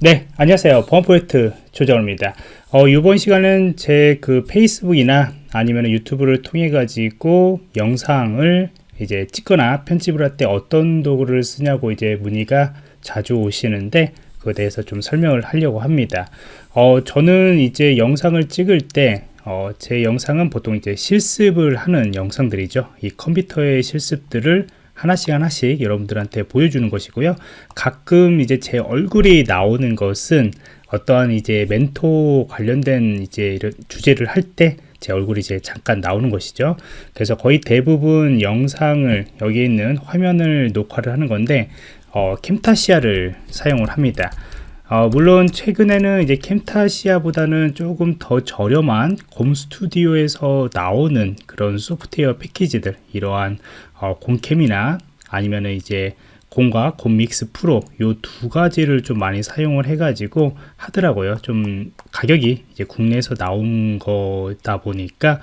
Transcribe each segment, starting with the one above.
네, 안녕하세요. 보안포인트 조정호입니다. 어, 이번 시간은 제 그 페이스북이나 아니면 유튜브를 통해 가지고 영상을 이제 찍거나 편집을 할 때 어떤 도구를 쓰냐고 이제 문의가 자주 오시는데 그에 대해서 좀 설명을 하려고 합니다. 어, 저는 이제 영상을 찍을 때 어, 제 영상은 보통 이제 실습을 하는 영상들이죠. 이 컴퓨터의 실습들을 하나씩 하나씩 여러분들한테 보여주는 것이고요. 가끔 이제 제 얼굴이 나오는 것은 어떠한 이제 멘토 관련된 이제 이런 주제를 할때 제 얼굴이 이제 잠깐 나오는 것이죠. 그래서 거의 대부분 영상을 여기 있는 화면을 녹화를 하는 건데 어, 캠타시아를 사용을 합니다. 어, 물론 최근에는 이제 캠타시아보다는 조금 더 저렴한 곰 스튜디오에서 나오는 그런 소프트웨어 패키지들 이러한 어, 곰캠이나 아니면 이제 곰과 곰믹스 프로 요 두 가지를 좀 많이 사용을 해 가지고 하더라고요. 좀 가격이 이제 국내에서 나온 거다 보니까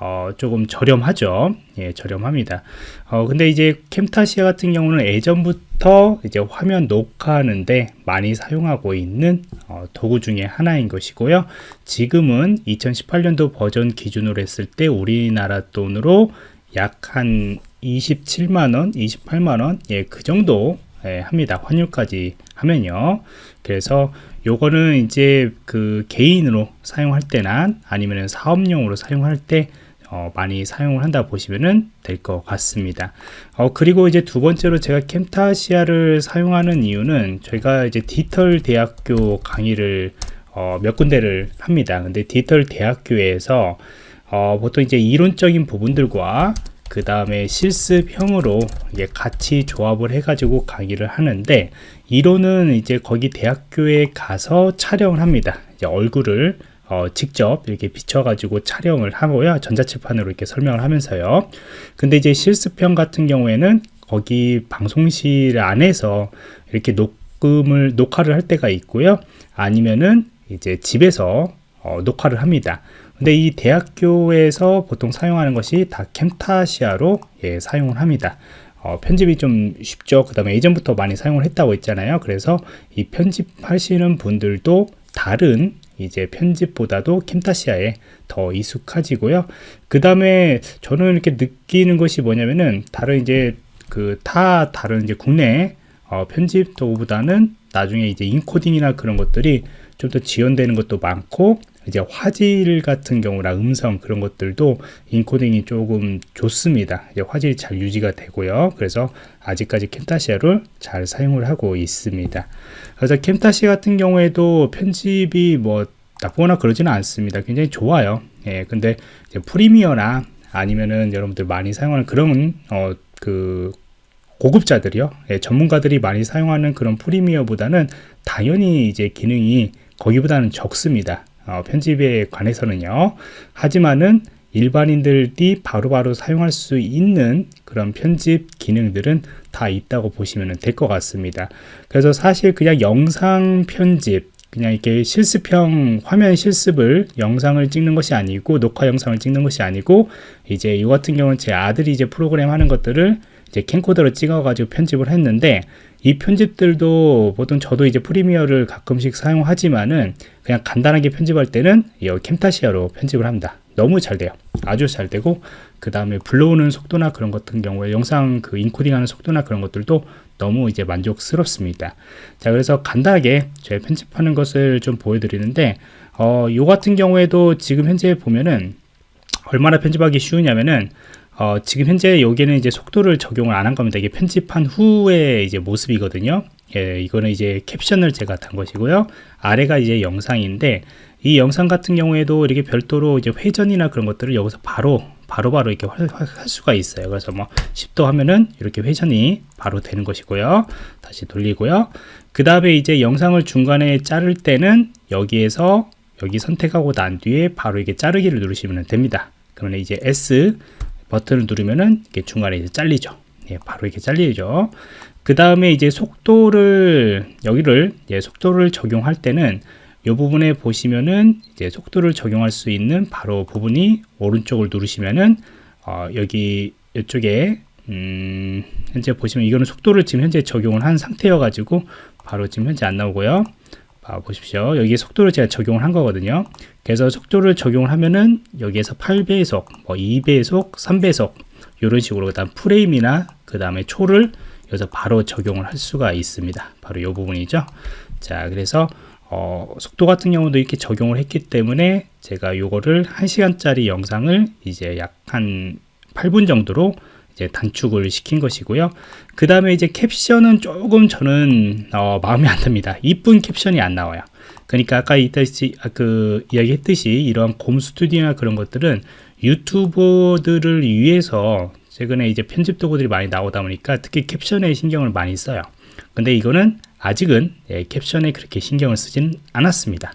어, 조금 저렴하죠. 예, 저렴합니다. 어, 근데 이제 캠타시아 같은 경우는 예전부터 이제 화면 녹화하는데 많이 사용하고 있는 어, 도구 중에 하나인 것이고요. 지금은 2018년도 버전 기준으로 했을 때 우리나라 돈으로 약 한 27만원, 28만원, 예, 그 정도 예, 합니다. 환율까지 하면요. 그래서 요거는 이제 그 개인으로 사용할 때나 아니면 사업용으로 사용할 때 어, 많이 사용을 한다 보시면 될 것 같습니다. 어, 그리고 이제 두 번째로 제가 캠타시아를 사용하는 이유는 저희가 이제 디지털 대학교 강의를 어, 몇 군데를 합니다. 근데 디지털 대학교에서 어, 보통 이제 이론적인 부분들과 그 다음에 실습형으로 이게 같이 조합을 해가지고 강의를 하는데 이론은 이제 거기 대학교에 가서 촬영을 합니다. 이제 얼굴을 어, 직접 이렇게 비춰가지고 촬영을 하고요. 전자칠판으로 이렇게 설명을 하면서요. 근데 이제 실습형 같은 경우에는 거기 방송실 안에서 이렇게 녹음을, 녹화를 할 때가 있고요. 아니면은 이제 집에서 어, 녹화를 합니다. 근데 이 대학교에서 보통 사용하는 것이 다 캠타시아로 예, 사용을 합니다. 어, 편집이 좀 쉽죠. 그 다음에 예전부터 많이 사용을 했다고 했잖아요. 그래서 이 편집하시는 분들도 다른 이제 편집보다도 캠타시아에 더 익숙해지고요. 그 다음에 저는 이렇게 느끼는 것이 뭐냐면은 다른 이제 그 타 다른 이제 국내 어, 편집 도구보다는 나중에 이제 인코딩이나 그런 것들이 좀 더 지원되는 것도 많고 이제 화질 같은 경우나 음성 그런 것들도 인코딩이 조금 좋습니다. 이제 화질이 잘 유지가 되고요. 그래서 아직까지 캠타시아를 잘 사용을 하고 있습니다. 그래서 캠타시 같은 경우에도 편집이 뭐 나쁘거나 그러지는 않습니다. 굉장히 좋아요. 예, 근데 프리미어나 아니면은 여러분들 많이 사용하는 그런 어, 그 고급자들이요. 예, 전문가들이 많이 사용하는 그런 프리미어보다는 당연히 이제 기능이 거기보다는 적습니다. 어, 편집에 관해서는요. 하지만은 일반인들이 바로바로 바로 사용할 수 있는 그런 편집 기능들은 다 있다고 보시면 될 것 같습니다. 그래서 사실 그냥 영상 편집 그냥 이렇게 실습형 화면 실습을 영상을 찍는 것이 아니고 녹화 영상을 찍는 것이 아니고 이제 이 같은 경우는 제 아들이 이제 프로그램 하는 것들을 이제 캠코더로 찍어 가지고 편집을 했는데 이 편집들도 보통 저도 이제 프리미어를 가끔씩 사용하지만은 그냥 간단하게 편집할 때는 이 캠타시아로 편집을 합니다. 너무 잘 돼요. 아주 잘 되고 그 다음에 불러오는 속도나 그런 것 같은 경우에 영상 그 인코딩하는 속도나 그런 것들도 너무 이제 만족스럽습니다. 자 그래서 간단하게 저희 편집하는 것을 좀 보여드리는데 어, 요 같은 경우에도 지금 현재 보면은 얼마나 편집하기 쉬우냐면은 어, 지금 현재 여기는 이제 속도를 적용을 안 한 겁니다. 이게 편집한 후의 이제 모습이거든요. 예, 이거는 이제 캡션을 제가 단 것이고요. 아래가 이제 영상인데 이 영상 같은 경우에도 이렇게 별도로 이제 회전이나 그런 것들을 여기서 바로 바로바로 바로 이렇게 할, 할 수가 있어요. 그래서 뭐 10도 하면은 이렇게 회전이 바로 되는 것이고요. 다시 돌리고요. 그 다음에 이제 영상을 중간에 자를 때는 여기에서 여기 선택하고 난 뒤에 바로 이게 자르기를 누르시면 됩니다. 그러면 이제 S 버튼을 누르면은 이게 중간에 이제 잘리죠. 예, 바로 이렇게 잘리죠. 그 다음에 이제 속도를 여기를 예, 속도를 적용할 때는 이 부분에 보시면은 이제 속도를 적용할 수 있는 바로 부분이 오른쪽을 누르시면은 어, 여기 이쪽에 음, 현재 보시면 이거는 속도를 지금 현재 적용을 한 상태여 가지고 바로 지금 현재 안 나오고요 아, 보십시오. 여기 속도를 제가 적용을 한 거거든요. 그래서 속도를 적용을 하면은 여기에서 8배속, 뭐 2배속, 3배속 이런 식으로 그다음 프레임이나 그 다음에 초를 여기서 바로 적용을 할 수가 있습니다. 바로 이 부분이죠. 자, 그래서 어, 속도 같은 경우도 이렇게 적용을 했기 때문에 제가 요거를 1시간짜리 영상을 이제 약 한 8분 정도로 이제 단축을 시킨 것이고요. 그 다음에 이제 캡션은 조금 저는 어, 마음에 안 듭니다. 이쁜 캡션이 안 나와요. 그러니까 아까 이따시 아, 그 이야기했듯이 이러한 곰 스튜디오나 그런 것들은 유튜버들을 위해서 최근에 이제 편집 도구들이 많이 나오다 보니까 특히 캡션에 신경을 많이 써요. 근데 이거는 아직은 예, 캡션에 그렇게 신경을 쓰진 않았습니다.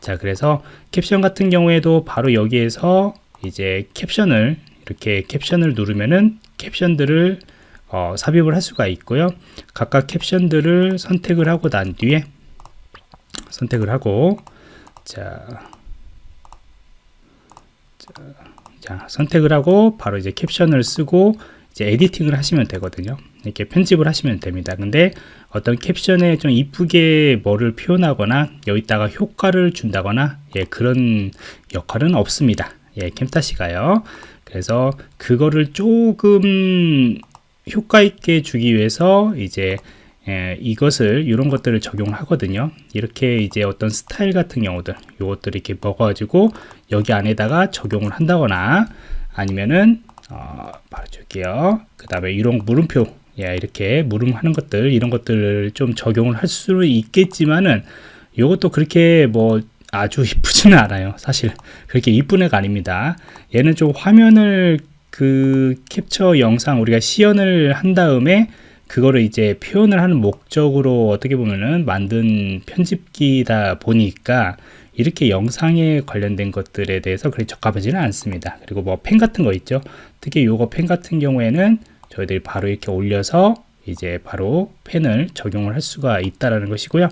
자, 그래서 캡션 같은 경우에도 바로 여기에서 이제 캡션을 이렇게 캡션을 누르면은 캡션들을 어, 삽입을 할 수가 있고요. 각각 캡션들을 선택을 하고 난 뒤에 선택을 하고 자, 자, 자 선택을 하고 바로 이제 캡션을 쓰고 이제 에디팅을 하시면 되거든요. 이렇게 편집을 하시면 됩니다. 근데 어떤 캡션에 좀 이쁘게 뭐를 표현하거나 여기다가 효과를 준다거나 예, 그런 역할은 없습니다. 예, 캠타시가요. 그래서 그거를 조금 효과 있게 주기 위해서 이제 예, 이것을 이런 것들을 적용을 하거든요. 이렇게 이제 어떤 스타일 같은 경우들 요것들 이렇게 먹어가지고 여기 안에다가 적용을 한다거나 아니면은 어, 바로 줄게요. 그 다음에 이런 물음표 예, 이렇게 물음하는 것들 이런 것들을 좀 적용을 할 수 있겠지만은 이것도 그렇게 뭐 아주 이쁘지는 않아요 사실 그렇게 이쁜 애가 아닙니다 얘는 좀 화면을 그 캡처 영상 우리가 시연을 한 다음에 그거를 이제 표현을 하는 목적으로 어떻게 보면은 만든 편집기다 보니까 이렇게 영상에 관련된 것들에 대해서 그렇게 적합하지는 않습니다. 그리고 뭐 펜 같은 거 있죠. 특히 요거 펜 같은 경우에는 저희들이 바로 이렇게 올려서 이제 바로 펜을 적용을 할 수가 있다라는 것이고요.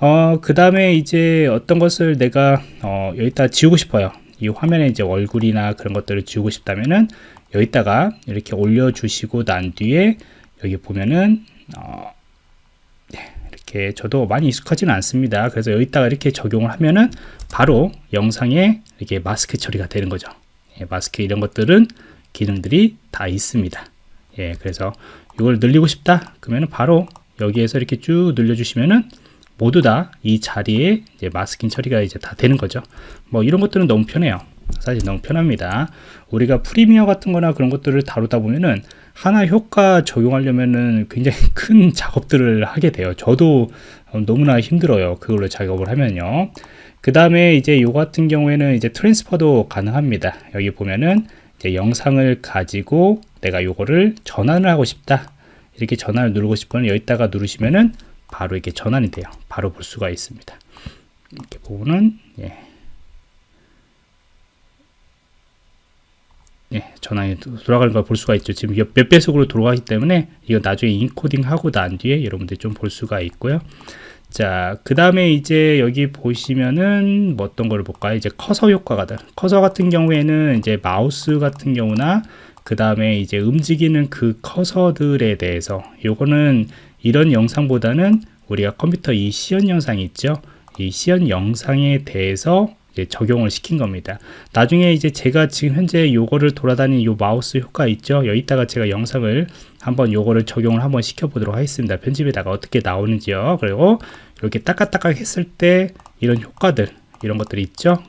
어, 그 다음에 이제 어떤 것을 내가 어, 여기다 지우고 싶어요. 이 화면에 이제 얼굴이나 그런 것들을 지우고 싶다면은 여기다가 이렇게 올려주시고 난 뒤에 여기 보면은 어, 네, 이렇게 저도 많이 익숙하지는 않습니다. 그래서 여기다가 이렇게 적용을 하면은 바로 영상에 이렇게 마스크 처리가 되는 거죠. 예, 마스크 이런 것들은 기능들이 다 있습니다. 예, 그래서 이걸 늘리고 싶다 그러면은 바로 여기에서 이렇게 쭉 늘려주시면은 모두 다 이 자리에 이제 마스킹 처리가 이제 다 되는 거죠. 뭐 이런 것들은 너무 편해요. 사실 너무 편합니다. 우리가 프리미어 같은 거나 그런 것들을 다루다 보면은 하나 효과 적용하려면은 굉장히 큰 작업들을 하게 돼요. 저도 너무나 힘들어요. 그걸로 작업을 하면요. 그 다음에 이제 요 같은 경우에는 이제 트랜스퍼도 가능합니다. 여기 보면은 이제 영상을 가지고 내가 요거를 전환을 하고 싶다. 이렇게 전환을 누르고 싶으면 여기다가 누르시면은 바로 이렇게 전환이 돼요. 바로 볼 수가 있습니다. 이렇게 보면 예. 예, 전환이 돌아가는 걸 볼 수가 있죠. 지금 몇 배속으로 돌아가기 때문에 이거 나중에 인코딩 하고 난 뒤에 여러분들이 좀 볼 수가 있고요. 자, 그 다음에 이제 여기 보시면은 뭐 어떤 걸 볼까요? 이제 커서 효과가 다 커서 같은 경우에는 이제 마우스 같은 경우나 그 다음에 이제 움직이는 그 커서들에 대해서 요거는 이런 영상보다는 우리가 컴퓨터 이 시연 영상이 있죠. 이 시연 영상에 대해서 적용을 시킨 겁니다. 나중에 이제 제가 지금 현재 요거를 돌아다니는 요 마우스 효과 있죠. 여기다가 제가 영상을 한번 요거를 적용을 한번 시켜 보도록 하겠습니다. 편집에다가 어떻게 나오는지요. 그리고 이렇게 따깍따깍 했을 때 이런 효과들 이런 것들이 있죠.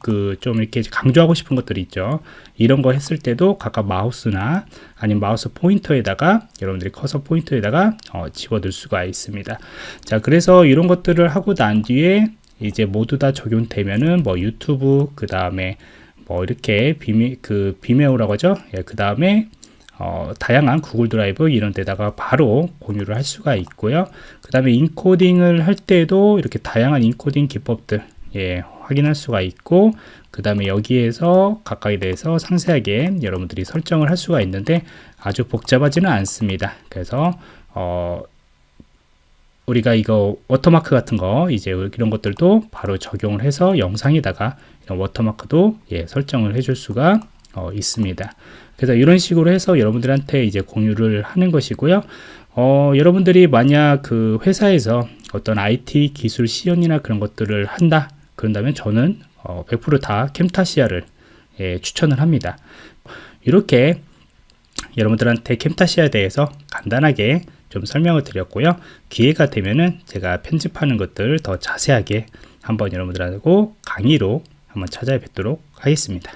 그좀 이렇게 강조하고 싶은 것들이 있죠. 이런 거 했을 때도 각각 마우스나 아니면 마우스 포인터에다가 여러분들이 커서 포인터에다가 어, 집어들 수가 있습니다. 자, 그래서 이런 것들을 하고 난 뒤에 이제 모두 다 적용되면은 뭐 유튜브 그 다음에 뭐 이렇게 비메 그 비메오라고 하죠. 예, 그 다음에 어, 다양한 구글 드라이브 이런 데다가 바로 공유를 할 수가 있고요. 그 다음에 인코딩을 할 때도 이렇게 다양한 인코딩 기법들 예, 확인할 수가 있고 그 다음에 여기에서 각각에 대해서 상세하게 여러분들이 설정을 할 수가 있는데 아주 복잡하지는 않습니다. 그래서 어, 우리가 이거 워터마크 같은 거 이제 이런 것들도 바로 적용을 해서 영상에다가 이런 워터마크도 예, 설정을 해줄 수가 어, 있습니다. 그래서 이런 식으로 해서 여러분들한테 이제 공유를 하는 것이고요. 어, 여러분들이 만약 그 회사에서 어떤 IT 기술 시연이나 그런 것들을 한다 그런다면 저는 어, 100%다 캠타시아를 예, 추천을 합니다. 이렇게 여러분들한테 캠타시아에 대해서 간단하게 좀 설명을 드렸고요. 기회가 되면은 제가 편집하는 것들 더 자세하게 한번 여러분들하고 강의로 한번 찾아뵙도록 하겠습니다